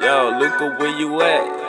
Yo, Luca, where you at?